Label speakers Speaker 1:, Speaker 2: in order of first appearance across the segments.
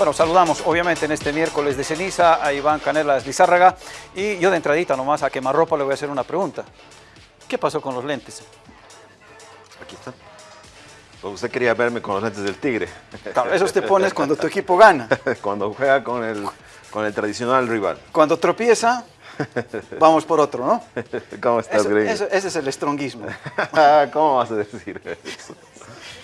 Speaker 1: Bueno, saludamos obviamente en este miércoles de ceniza a Iván Canelas Lizárraga y yo de entradita nomás a quemarropa le voy a hacer una pregunta. ¿Qué pasó con los lentes?
Speaker 2: Aquí está. Pues usted quería verme con los lentes del tigre.
Speaker 1: Claro, esos te pones cuando tu equipo gana.
Speaker 2: cuando juega con el, con el tradicional rival.
Speaker 1: Cuando tropieza, vamos por otro, ¿no?
Speaker 2: ¿Cómo estás,
Speaker 1: Eso- eso- ese es el stronguismo.
Speaker 2: ¿Cómo vas a decir eso?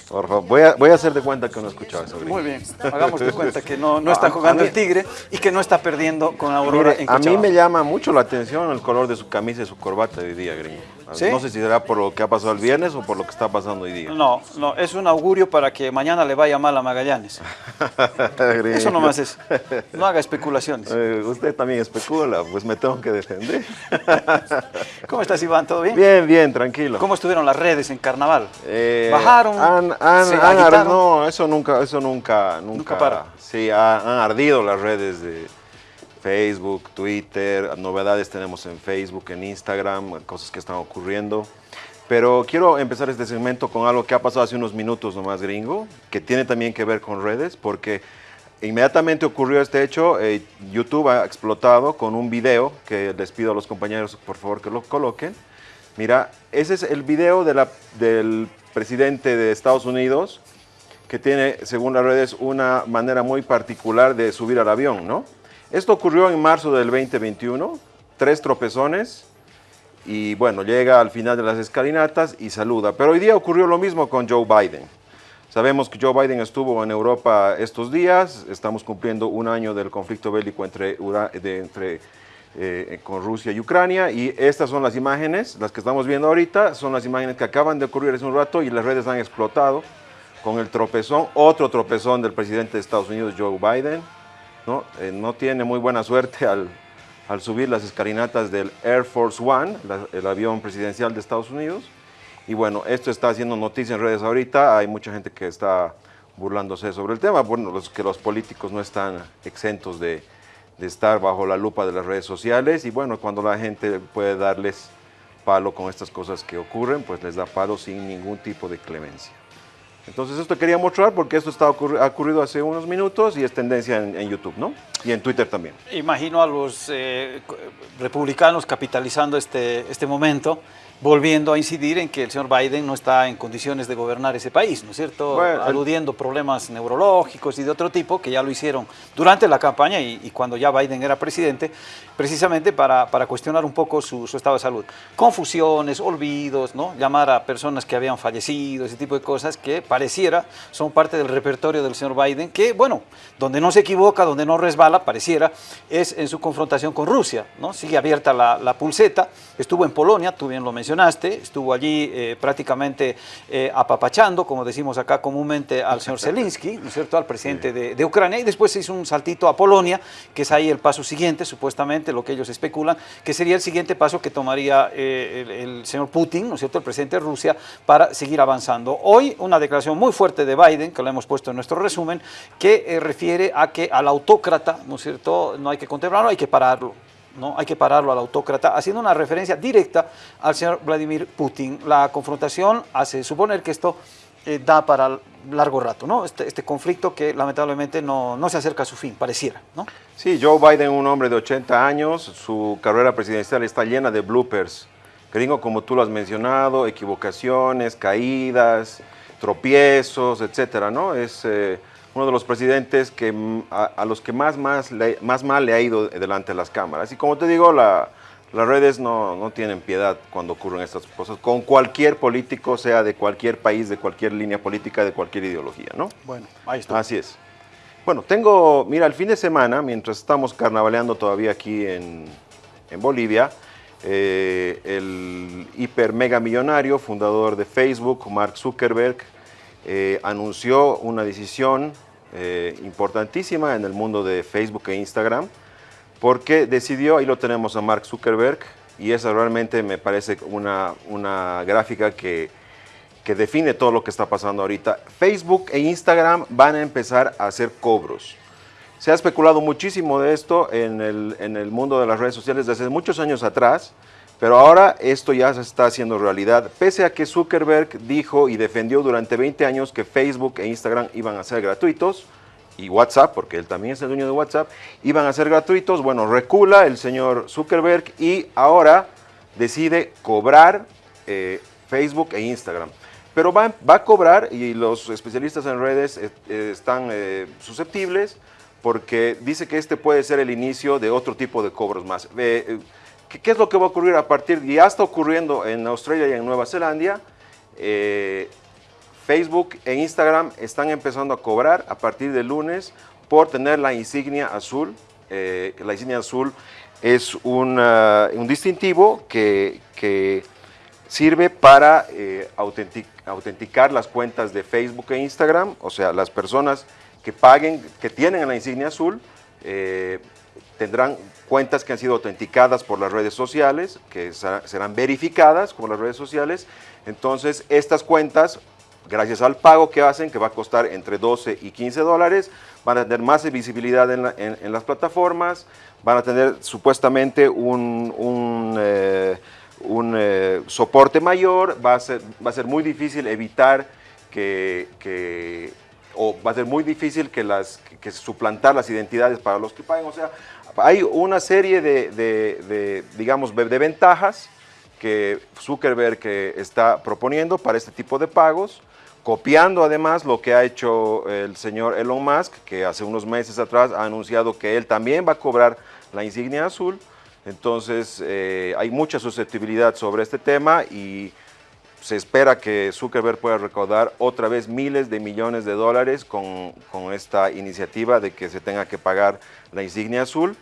Speaker 2: Por favor, voy a, voy a hacer de cuenta que no he escuchado eso.
Speaker 1: Muy bien, hagamos de cuenta que no, no está jugando el Tigre y que no está perdiendo con Aurora en
Speaker 2: a mí
Speaker 1: Cochabamba.
Speaker 2: me llama mucho la atención el color de su camisa y su corbata de hoy día, Gringo.
Speaker 1: ¿Sí?
Speaker 2: No sé si será por lo que ha pasado el viernes o por lo que está pasando hoy día.
Speaker 1: No, no, es un augurio para que mañana le vaya mal a Magallanes. Eso nomás es. No haga especulaciones.
Speaker 2: Eh, usted también especula, pues me tengo que defender.
Speaker 1: ¿Cómo estás, Iván? ¿Todo bien?
Speaker 2: Bien, bien, tranquilo.
Speaker 1: ¿Cómo estuvieron las redes en carnaval?
Speaker 2: Eh,
Speaker 1: ¿Bajaron?
Speaker 2: Han, han-
Speaker 1: ¿Se
Speaker 2: han no, eso nunca, eso nunca, nunca.
Speaker 1: Nunca para.
Speaker 2: Sí, ha- han ardido las redes de Facebook, Twitter, novedades tenemos en Facebook, en Instagram, cosas que están ocurriendo. Pero quiero empezar este segmento con algo que ha pasado hace unos minutos nomás, gringo, que tiene también que ver con redes, porque inmediatamente ocurrió este hecho, eh, YouTube ha explotado con un video que les pido a los compañeros por favor que lo coloquen. Mira, ese es el video del presidente de Estados Unidos que tiene, según las redes, una manera muy particular de subir al avión, ¿no? Esto ocurrió en marzo del 2021, tres tropezones, y bueno, llega al final de las escalinatas y saluda. Pero hoy día ocurrió lo mismo con Joe Biden. Sabemos que Joe Biden estuvo en Europa estos días, estamos cumpliendo un año del conflicto bélico entre, eh, con Rusia y Ucrania y estas son las imágenes, las que estamos viendo ahorita, son las imágenes que acaban de ocurrir hace un rato y las redes han explotado con el tropezón, otro tropezón del presidente de Estados Unidos, Joe Biden, ¿no? Eh, no tiene muy buena suerte al, al subir las escalinatas del Air Force One, el avión presidencial de Estados Unidos. Y bueno, esto está haciendo noticia en redes ahorita, hay mucha gente que está burlándose sobre el tema, bueno, los, que los políticos no están exentos de, de estar bajo la lupa de las redes sociales y bueno, cuando la gente puede darles palo con estas cosas que ocurren, pues les da palo sin ningún tipo de clemencia. Entonces esto quería mostrar porque esto está ha ocurrido hace unos minutos y es tendencia en, YouTube, ¿no? Y en Twitter también.
Speaker 1: Imagino a los eh, republicanos capitalizando este, este momento, volviendo a incidir en que el señor Biden no está en condiciones de gobernar ese país, ¿no es cierto?
Speaker 2: Bueno,
Speaker 1: Aludiendo problemas neurológicos y de otro tipo que ya lo hicieron durante la campaña y, y cuando ya Biden era presidente, precisamente para, para cuestionar un poco su, su estado de salud. Confusiones, olvidos, ¿no? Llamar a personas que habían fallecido, ese tipo de cosas que pareciera son parte del repertorio del señor Biden, que, bueno, donde no se equivoca, donde no resbala, pareciera, es en su confrontación con Rusia, ¿no? Sigue abierta la, la pulseta, estuvo en Polonia, tú bien lo mencionaste, estuvo allí eh, prácticamente eh, apapachando, como decimos acá comúnmente, al señor Zelensky, ¿no es cierto?, al presidente de, de Ucrania, y después se hizo un saltito a Polonia, que es ahí el paso siguiente, supuestamente, lo que ellos especulan, que sería el siguiente paso que tomaría eh, el, el señor Putin, ¿no es cierto?, el presidente de Rusia, para seguir avanzando. Hoy una declaración muy fuerte de Biden, que lo hemos puesto en nuestro resumen, que refiere a que al autócrata, ¿no es cierto?, no hay que contemplarlo, hay que pararlo. ¿No? Hay que pararlo al autócrata, haciendo una referencia directa al señor Vladimir Putin. La confrontación hace suponer que esto eh, da para largo rato, ¿no? Este, este conflicto que lamentablemente no, no se acerca a su fin, pareciera, ¿no?
Speaker 2: Sí, Joe Biden, un hombre de 80 años, su carrera presidencial está llena de bloopers. Gringo, como tú lo has mencionado, equivocaciones, caídas, tropiezos, etcétera, ¿no? Es eh, uno de los presidentes que, mm, a, a los que más, más, le- más mal le ha ido delante de las cámaras. Y como te digo, la- las redes no, no tienen piedad cuando ocurren estas cosas, con cualquier político, sea de cualquier país, de cualquier línea política, de cualquier ideología, ¿no?
Speaker 1: Bueno, ahí está.
Speaker 2: Así es. Bueno, tengo, mira, el fin de semana, mientras estamos carnavaleando todavía aquí en, en Bolivia, eh, el hiper mega millonario, fundador de Facebook, Mark Zuckerberg, eh, anunció una decisión eh, importantísima en el mundo de Facebook e Instagram, porque decidió, ahí lo tenemos a Mark Zuckerberg, y esa realmente me parece una, una gráfica que, que define todo lo que está pasando ahorita. Facebook e Instagram van a empezar a hacer cobros. Se ha especulado muchísimo de esto en el, en el mundo de las redes sociales desde muchos años atrás, pero ahora esto ya se está haciendo realidad, pese a que Zuckerberg dijo y defendió durante 20 años que Facebook e Instagram iban a ser gratuitos, y WhatsApp, porque él también es el dueño de WhatsApp, iban a ser gratuitos. Bueno, recula el señor Zuckerberg y ahora decide cobrar eh, Facebook e Instagram. Pero va, a cobrar, y los especialistas en redes eh, están susceptibles, porque dice que este puede ser el inicio de otro tipo de cobros más. ¿Qué, es lo que va a ocurrir a partir? Ya está ocurriendo en Australia y en Nueva Zelanda. Facebook e Instagram están empezando a cobrar a partir de lunes por tener la insignia azul. Eh, la insignia azul es un distintivo que, sirve para eh, autenticar las cuentas de Facebook e Instagram, o sea, las personas que paguen, que tienen la insignia azul, eh, tendrán cuentas que han sido autenticadas por las redes sociales, que serán verificadas por las redes sociales. Entonces, estas cuentas gracias al pago que hacen, que va a costar entre 12 y 15 dólares, van a tener más visibilidad en, las plataformas, van a tener supuestamente un, eh, eh, soporte mayor, va a, ser, va a ser muy difícil evitar que, o va a ser muy difícil que, las, que, suplantar las identidades para los que paguen, o sea, hay una serie de, digamos, de ventajas que Zuckerberg está proponiendo para este tipo de pagos, copiando además lo que ha hecho el señor Elon Musk, que hace unos meses atrás ha anunciado que él también va a cobrar la insignia azul. Entonces eh, hay mucha susceptibilidad sobre este tema y se espera que Zuckerberg pueda recaudar otra vez miles de millones de dólares con, con esta iniciativa de que se tenga que pagar la insignia azul.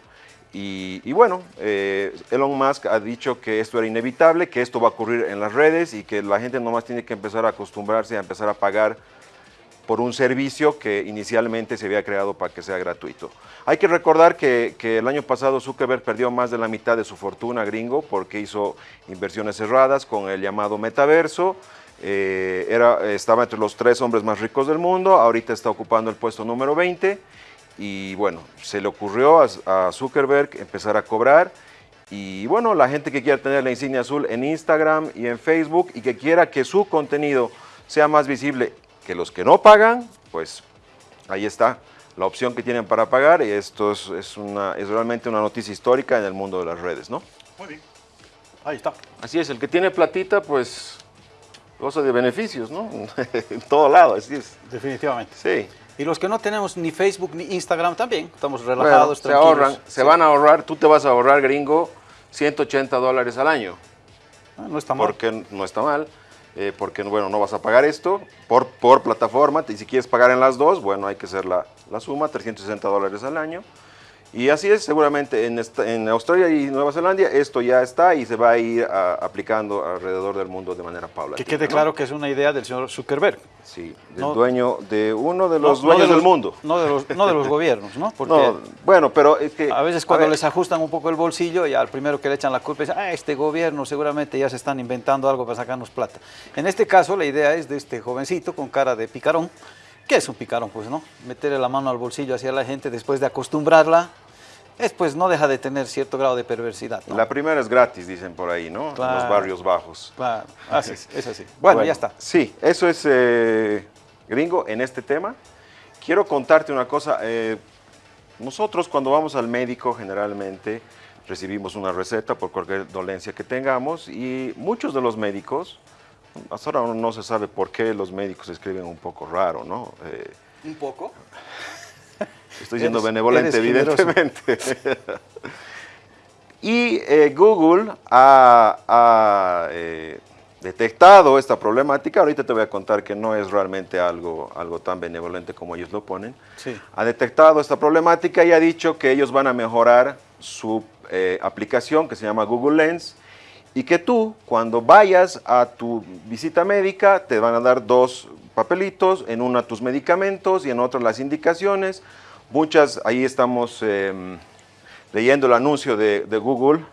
Speaker 2: Y, bueno, eh, Elon Musk ha dicho que esto era inevitable, que esto va a ocurrir en las redes y que la gente nomás tiene que empezar a acostumbrarse a empezar a pagar por un servicio que inicialmente se había creado para que sea gratuito. Hay que recordar que, el año pasado Zuckerberg perdió más de la mitad de su fortuna gringo porque hizo inversiones cerradas con el llamado metaverso. Eh, era, estaba entre los tres hombres más ricos del mundo, ahorita está ocupando el puesto número 20 y bueno, se le ocurrió a, Zuckerberg empezar a cobrar y bueno, la gente que quiera tener la insignia azul en Instagram y en Facebook y que quiera que su contenido sea más visible que los que no pagan, pues ahí está la opción que tienen para pagar y esto es, una, es realmente una noticia histórica en el mundo de las redes, ¿no?
Speaker 1: Muy bien, ahí está.
Speaker 2: Así es, el que tiene platita, pues goza de beneficios, ¿no? en todo lado, así es.
Speaker 1: Definitivamente.
Speaker 2: Sí.
Speaker 1: Y los que no tenemos ni Facebook ni Instagram también, estamos relajados,
Speaker 2: se ahorran, se van a ahorrar, tú te vas a ahorrar, gringo, 180 dólares al año.
Speaker 1: Ah, no está mal.
Speaker 2: Porque no está mal, eh, porque bueno, no vas a pagar esto por, por plataforma, y si quieres pagar en las dos, bueno, hay que hacer la, la suma, 360 dólares al año. Y así es, seguramente en, en, Australia y Nueva Zelanda esto ya está y se va a ir aplicando alrededor del mundo de manera paulatina.
Speaker 1: Que quede claro que es una idea del señor Zuckerberg.
Speaker 2: Sí, del dueño de uno de los dueños del mundo.
Speaker 1: No de los, no de los gobiernos, ¿no?
Speaker 2: Porque bueno, pero es que...
Speaker 1: A veces cuando les ajustan un poco el bolsillo, ya al primero que le echan la culpa es, ah, este gobierno seguramente ya se están inventando algo para sacarnos plata. En este caso la idea es de este jovencito con cara de picarón, que es un picarón, pues, ¿no? Meterle la mano al bolsillo hacia la gente después de acostumbrarla es pues no deja de tener cierto grado de perversidad.
Speaker 2: La primera es gratis, dicen por ahí, ¿no? en los barrios bajos.
Speaker 1: Claro, así es, así. Bueno, ya está.
Speaker 2: Sí, eso es eh, gringo en este tema. Quiero contarte una cosa. Eh, nosotros cuando vamos al médico generalmente recibimos una receta por cualquier dolencia que tengamos y muchos de los médicos, hasta ahora no se sabe por qué los médicos escriben un poco raro, ¿no?
Speaker 1: Eh, ¿Un poco?
Speaker 2: Estoy siendo benevolente, evidentemente. y eh, Google ha, eh, detectado esta problemática. Ahorita te voy a contar que no es realmente algo, algo tan benevolente como ellos lo ponen.
Speaker 1: Sí.
Speaker 2: Ha detectado esta problemática y ha dicho que ellos van a mejorar su eh, aplicación que se llama Google Lens y que tú, cuando vayas a tu visita médica, te van a dar dos papelitos, en una tus medicamentos y en otra las indicaciones Muchas, ahí estamos em, leyendo el anuncio de, Google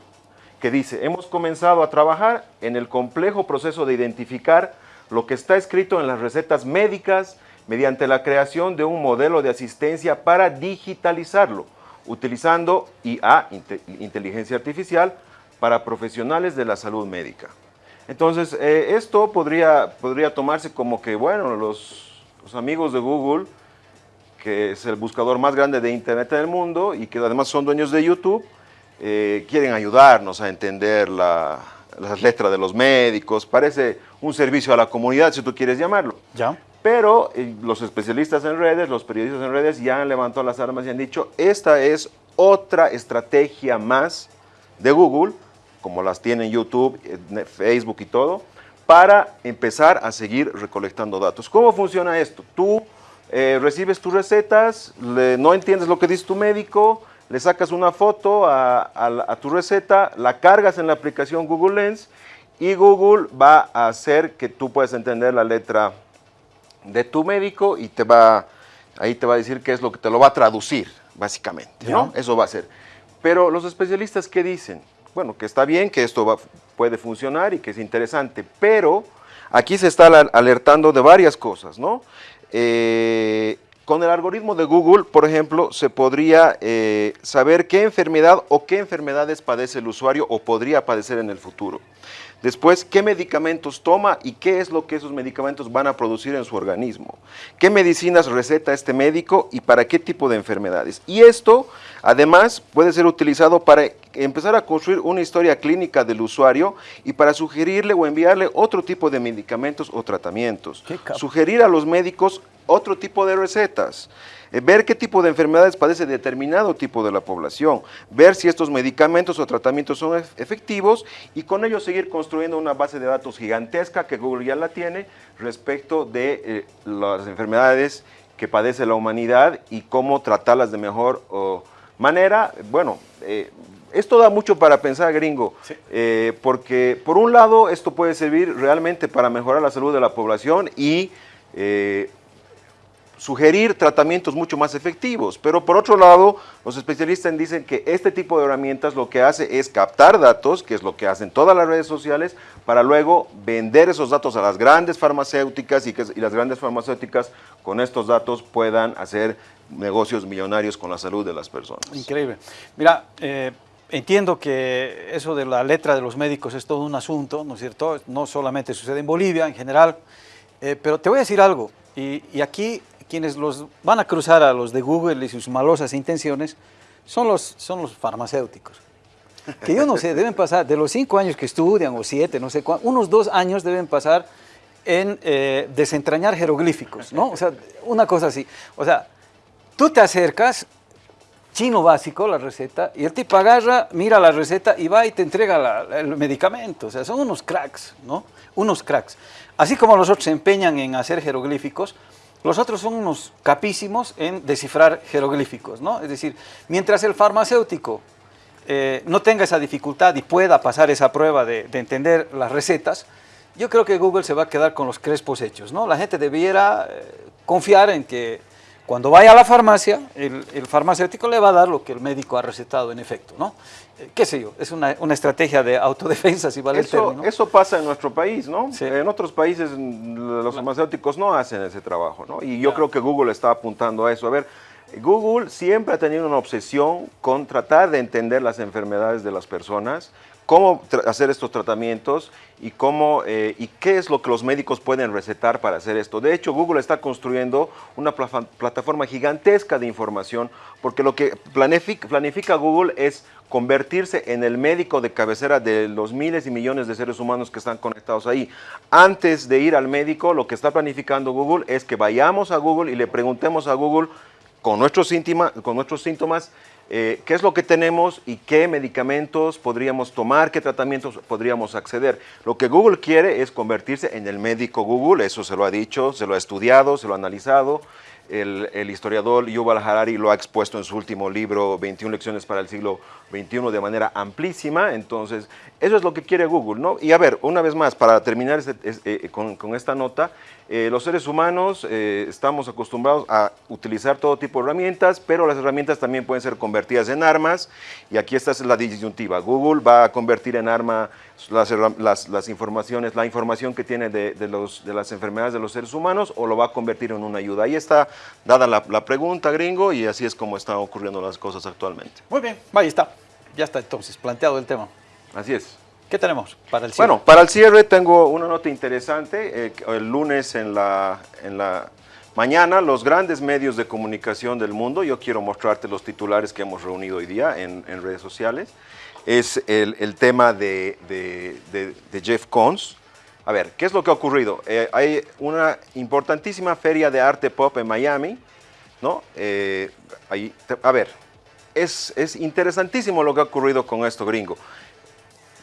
Speaker 2: que dice, hemos comenzado a trabajar en el complejo proceso de identificar lo que está escrito en las recetas médicas mediante la creación de un modelo de asistencia para digitalizarlo, utilizando IA, inteligencia artificial, para profesionales de la salud médica. Entonces, eh, esto podría, podría tomarse como que, bueno, los amigos de Google que es el buscador más grande de Internet en el mundo y que además son dueños de YouTube, eh, quieren ayudarnos a entender las letras de los médicos. Parece un servicio a la comunidad, si tú quieres llamarlo.
Speaker 1: Ya.
Speaker 2: Pero eh, los especialistas en redes, los periodistas en redes ya han levantado las armas y han dicho, esta es otra estrategia más de Google, como las tienen YouTube, Facebook y todo, para empezar a seguir recolectando datos. ¿Cómo funciona esto? Tú eh, recibes tus recetas, no entiendes lo que dice tu médico, le sacas una foto a, tu receta, la cargas en la aplicación Google Lens y Google va a hacer que tú puedas entender la letra de tu médico y te va, ahí te va a decir qué es lo que te lo va a traducir, básicamente, ¿no? Eso va a ser. Pero los especialistas, ¿qué dicen? Bueno, que está bien, que esto puede funcionar y que es interesante, pero aquí se está alertando de varias cosas, ¿no? Eh, con el algoritmo de Google, por ejemplo, se podría eh, saber qué enfermedad o qué enfermedades padece el usuario o podría padecer en el futuro. Después, qué medicamentos toma y qué es lo que esos medicamentos van a producir en su organismo. ¿Qué medicinas receta este médico y para qué tipo de enfermedades? Y esto, además, puede ser utilizado para empezar a construir una historia clínica del usuario y para sugerirle o enviarle otro tipo de medicamentos o tratamientos. Sugerir a los médicos otro tipo de recetas. Eh, ver qué tipo de enfermedades padece determinado tipo de la población, ver si estos medicamentos o tratamientos son efectivos y con ello seguir construyendo una base de datos gigantesca que Google ya la tiene respecto de eh, las enfermedades que padece la humanidad y cómo tratarlas de mejor manera. Bueno, eh, esto da mucho para pensar, gringo, porque por un lado esto puede servir realmente para mejorar la salud de la población y sugerir tratamientos mucho más efectivos. Pero por otro lado, los especialistas dicen que este tipo de herramientas lo que hace es captar datos, que es lo que hacen todas las redes sociales, para luego vender esos datos a las grandes farmacéuticas y que las grandes farmacéuticas con estos datos puedan hacer negocios millonarios con la salud de las personas.
Speaker 1: Increíble. Mira, eh, entiendo que eso de la letra de los médicos es todo un asunto, ¿no es cierto? No solamente sucede en Bolivia, en general, eh, pero te voy a decir algo, y, y aquí quienes los van a cruzar a los de Google y sus malosas intenciones son los, son los farmacéuticos. Que yo no sé, deben pasar, de los cinco años que estudian, o siete, no sé cuántos, unos dos años deben pasar en eh, desentrañar jeroglíficos, ¿no? O sea, una cosa así. O sea, tú te acercas, chino básico, la receta, y el tipo agarra, mira la receta y va y te entrega el medicamento. O sea, son unos cracks, ¿no? Unos cracks. Así como los otros se empeñan en hacer jeroglíficos, los otros son unos capísimos en descifrar jeroglíficos, ¿no? Es decir, mientras el farmacéutico eh, no tenga esa dificultad y pueda pasar esa prueba de, entender las recetas, yo creo que Google se va a quedar con los crespos hechos, ¿no? La gente debiera eh, confiar en que cuando vaya a la farmacia, el, farmacéutico le va a dar lo que el médico ha recetado en efecto, ¿no? Eh, qué sé yo, es una, estrategia de autodefensa, si vale
Speaker 2: eso,
Speaker 1: el término.
Speaker 2: Eso pasa en nuestro país, ¿no? En otros países los farmacéuticos no hacen ese trabajo, ¿no? Y yo creo que Google está apuntando a eso. A ver, Google siempre ha tenido una obsesión con tratar de entender las enfermedades de las personas cómo hacer estos tratamientos y, cómo, eh, y qué es lo que los médicos pueden recetar para hacer esto. De hecho, Google está construyendo una plataforma gigantesca de información porque lo que planifica, Google es convertirse en el médico de cabecera de los miles y millones de seres humanos que están conectados ahí. Antes de ir al médico, lo que está planificando Google es que vayamos a Google y le preguntemos a Google con nuestros, con nuestros síntomas eh, qué es lo que tenemos y qué medicamentos podríamos tomar, qué tratamientos podríamos acceder. Lo que Google quiere es convertirse en el médico Google, eso se lo ha dicho, se lo ha estudiado, se lo ha analizado. El, el, historiador Yuval Harari lo ha expuesto en su último libro, 21 lecciones para el siglo XXI, de manera amplísima. Entonces, eso es lo que quiere Google, ¿no? Y a ver, una vez más, para terminar este, eh, con, con, esta nota, eh, los seres humanos eh, estamos acostumbrados a utilizar todo tipo de herramientas, pero las herramientas también pueden ser convertidas en armas, y aquí esta es la disyuntiva. Google va a convertir en arma las, las, informaciones, la información que tiene de, de, los, de, las enfermedades de los seres humanos, o lo va a convertir en una ayuda. Ahí está dada la, la pregunta, gringo, y así es como están ocurriendo las cosas actualmente.
Speaker 1: Muy bien, ahí está. Ya está entonces planteado el tema.
Speaker 2: Así es.
Speaker 1: ¿Qué tenemos para el cierre?
Speaker 2: Bueno, para el cierre tengo una nota interesante. Eh, el lunes en la, Mañana los grandes medios de comunicación del mundo, yo quiero mostrarte los titulares que hemos reunido hoy día en, redes sociales, es el, tema de, Jeff Koons. A ver, ¿qué es lo que ha ocurrido? Eh, hay una importantísima feria de arte pop en Miami, ¿no? Eh, ahí, a ver, es, es interesantísimo lo que ha ocurrido con esto, gringo.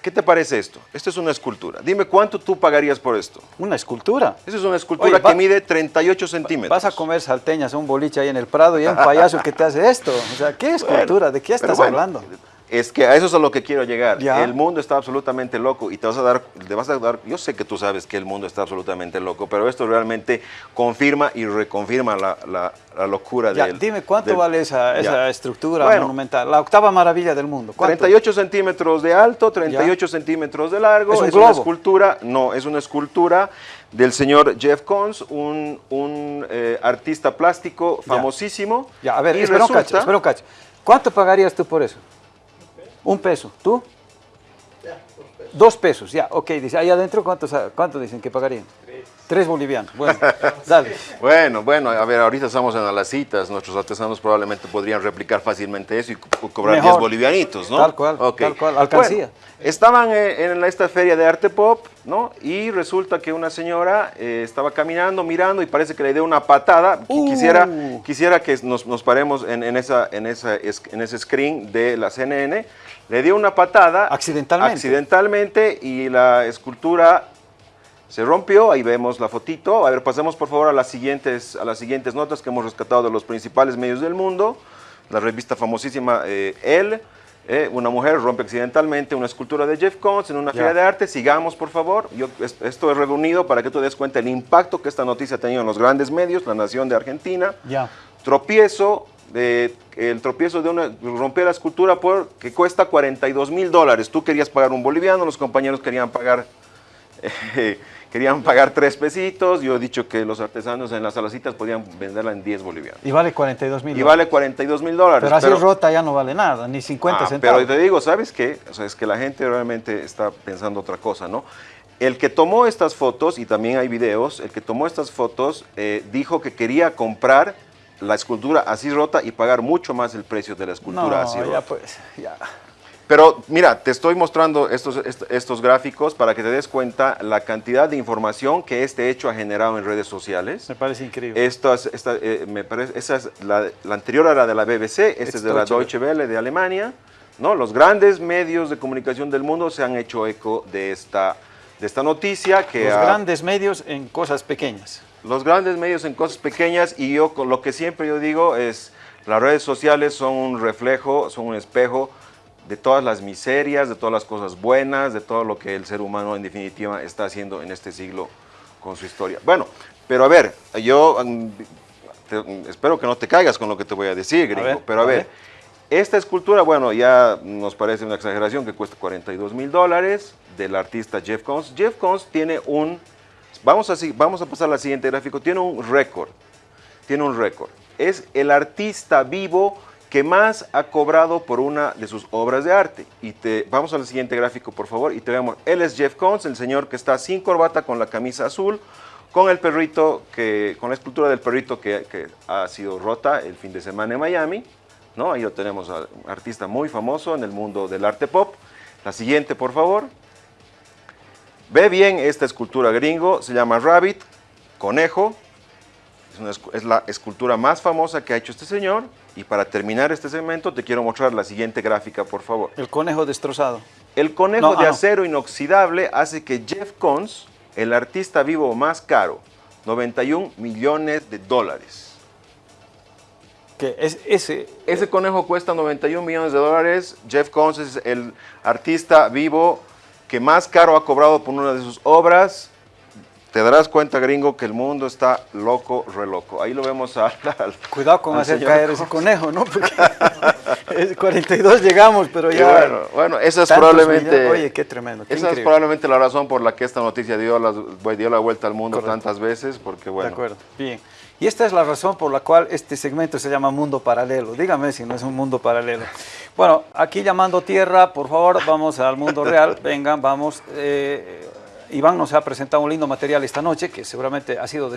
Speaker 2: ¿Qué te parece esto? Esto es una escultura. Dime cuánto tú pagarías por esto.
Speaker 1: ¿Una escultura?
Speaker 2: Esa es una escultura Oye, va, que mide 38 centímetros.
Speaker 1: Vas a comer salteñas un boliche ahí en el Prado y hay un payaso que te hace esto. O sea, ¿qué escultura? Bueno, ¿De qué estás bueno, hablando?
Speaker 2: Es que a eso es a lo que quiero llegar. ¿Ya? El mundo está absolutamente loco y te vas a dar, te vas a dar, yo sé que tú sabes que el mundo está absolutamente loco, pero esto realmente confirma y reconfirma la, la, la locura
Speaker 1: ya,
Speaker 2: del...
Speaker 1: Dime, ¿cuánto del, vale esa, esa estructura bueno, monumental? La octava maravilla del mundo. ¿cuánto?
Speaker 2: 38 centímetros de alto, 38 ya. centímetros de largo.
Speaker 1: ¿Es, un
Speaker 2: es
Speaker 1: globo?
Speaker 2: una escultura, no, es una escultura del señor Jeff Koons, un, un eh, artista plástico famosísimo.
Speaker 1: Ya, a ver,
Speaker 2: y
Speaker 1: espera,
Speaker 2: resulta,
Speaker 1: un cacho, espera un cacho. ¿Cuánto pagarías tú por eso? Un peso. ¿Tú?
Speaker 3: Ya, dos pesos.
Speaker 1: Dos pesos, ya. Ok, dice, ahí adentro, ¿cuántos, cuánto dicen que pagarían?
Speaker 3: Tres.
Speaker 1: Tres bolivianos. Bueno, dale.
Speaker 2: Bueno, bueno, a ver, ahorita estamos en las citas, nuestros artesanos probablemente podrían replicar fácilmente eso y co cobrar
Speaker 1: Mejor.
Speaker 2: 10 bolivianitos, ¿no?
Speaker 1: Tal cual,
Speaker 2: okay.
Speaker 1: tal cual, alcancía.
Speaker 2: Bueno, estaban eh, en esta feria de arte pop, ¿no? Y resulta que una señora eh, estaba caminando, mirando y parece que le dio una patada.
Speaker 1: Uh.
Speaker 2: Quisiera, quisiera que nos, nos paremos en, en, esa, en, esa, en ese screen de la CNN. Le dio una patada.
Speaker 1: Accidentalmente.
Speaker 2: Accidentalmente y la escultura se rompió, ahí vemos la fotito. A ver, pasemos por favor a las siguientes, a las siguientes notas que hemos rescatado de los principales medios del mundo. La revista famosísima eh, Elle, eh, una mujer rompe accidentalmente una escultura de Jeff Koons en una feria de arte. Sigamos, por favor. Yo, es- esto es reunido para que tú des cuenta del impacto que esta noticia ha tenido en los grandes medios, La Nación de Argentina.
Speaker 1: Ya.
Speaker 2: Tropiezo, el tropiezo de una, romper la escultura por, que cuesta 42 mil dólares. Tú querías pagar un boliviano, los compañeros querían pagar, eh, querían pagar tres pesitos. Yo he dicho que los artesanos en las salacitas podían venderla en 10 bolivianos.
Speaker 1: Y vale 42 mil.
Speaker 2: Y vale 42 mil dólares.
Speaker 1: Pero así rota ya no vale nada, ni 50
Speaker 2: Ah,
Speaker 1: centavos.
Speaker 2: Pero te digo, ¿sabes qué? O sea, es que la gente realmente está pensando otra cosa, ¿no? El que tomó estas fotos, y también hay videos, el que tomó estas fotos eh, dijo que quería comprar la escultura así rota y pagar mucho más el precio de la escultura
Speaker 1: no,
Speaker 2: así
Speaker 1: ya
Speaker 2: rota.
Speaker 1: pues, ya.
Speaker 2: Pero mira, te estoy mostrando estos, est- estos gráficos para que te des cuenta la cantidad de información que este hecho ha generado en redes sociales.
Speaker 1: Me parece increíble.
Speaker 2: Estas, esta, eh, me parece, esa es la, la anterior era de la BBC, esta es de la
Speaker 1: Deutsche
Speaker 2: Deutsche Welle de Alemania. ¿no? Los grandes medios de comunicación del mundo se han hecho eco de esta, de esta noticia. Que
Speaker 1: Los
Speaker 2: ha-
Speaker 1: grandes medios en cosas pequeñas.
Speaker 2: Los grandes medios en cosas pequeñas y yo con lo que siempre yo digo es las redes sociales son un reflejo, son un espejo de todas las miserias, de todas las cosas buenas, de todo lo que el ser humano en definitiva está haciendo en este siglo con su historia. Bueno, pero a ver, yo mm, te- mm, espero que no te caigas con lo que te voy a decir, gringo,
Speaker 1: ver,
Speaker 2: pero a
Speaker 1: a
Speaker 2: ver,
Speaker 1: ver.
Speaker 2: esta escultura, bueno, ya nos parece una exageración que cuesta 42 mil dólares del artista Jeff Koons. Jeff Koons tiene un, vamos a, vamos a pasar al siguiente gráfico, tiene un récord, tiene un récord. Es el artista vivo que más ha cobrado por una de sus obras de arte. Y te, vamos al siguiente gráfico, por favor, y te vemos. Él es Jeff Koons, el señor que está sin corbata, con la camisa azul, con el perrito, que, con la escultura del perrito que, ha sido rota el fin de semana en Miami. ¿no? Ahí lo tenemos, un artista muy famoso en el mundo del arte pop. La siguiente, por favor. Ve bien esta escultura gringo, se llama Rabbit, conejo. Es, una escu- es la escultura más famosa que ha hecho este señor. Y para terminar este segmento te quiero mostrar la siguiente gráfica, por favor.
Speaker 1: El conejo destrozado.
Speaker 2: El conejo
Speaker 1: No,
Speaker 2: de
Speaker 1: ah, no.
Speaker 2: acero inoxidable hace que Jeff Koons, el artista vivo más caro, 91 millones de dólares.
Speaker 1: Es ese.
Speaker 2: Ese conejo cuesta 91 millones de dólares. Jeff Koons es el artista vivo que más caro ha cobrado por una de sus obras. Te darás cuenta, gringo, que el mundo está loco, re loco. Ahí lo vemos a- al,
Speaker 1: Cuidado con
Speaker 2: al
Speaker 1: hacer
Speaker 2: señor
Speaker 1: caer ese conejo, ¿no? Porque es 42 llegamos, pero ya.
Speaker 2: bueno, bueno, esa es probablemente...
Speaker 1: millones. Oye, qué tremendo. Qué
Speaker 2: Esa es probablemente la razón por la que esta noticia dio la, dio la vuelta al mundo
Speaker 1: Correcto.
Speaker 2: tantas veces, porque bueno...
Speaker 1: De acuerdo, bien. Y esta es la razón por la cual este segmento se llama Mundo Paralelo. Dígame si no es un mundo paralelo. Bueno, aquí llamando tierra, por favor, vamos al mundo real. Vengan, vamos. eh, Iván nos ha presentado un lindo material esta noche que seguramente ha sido de su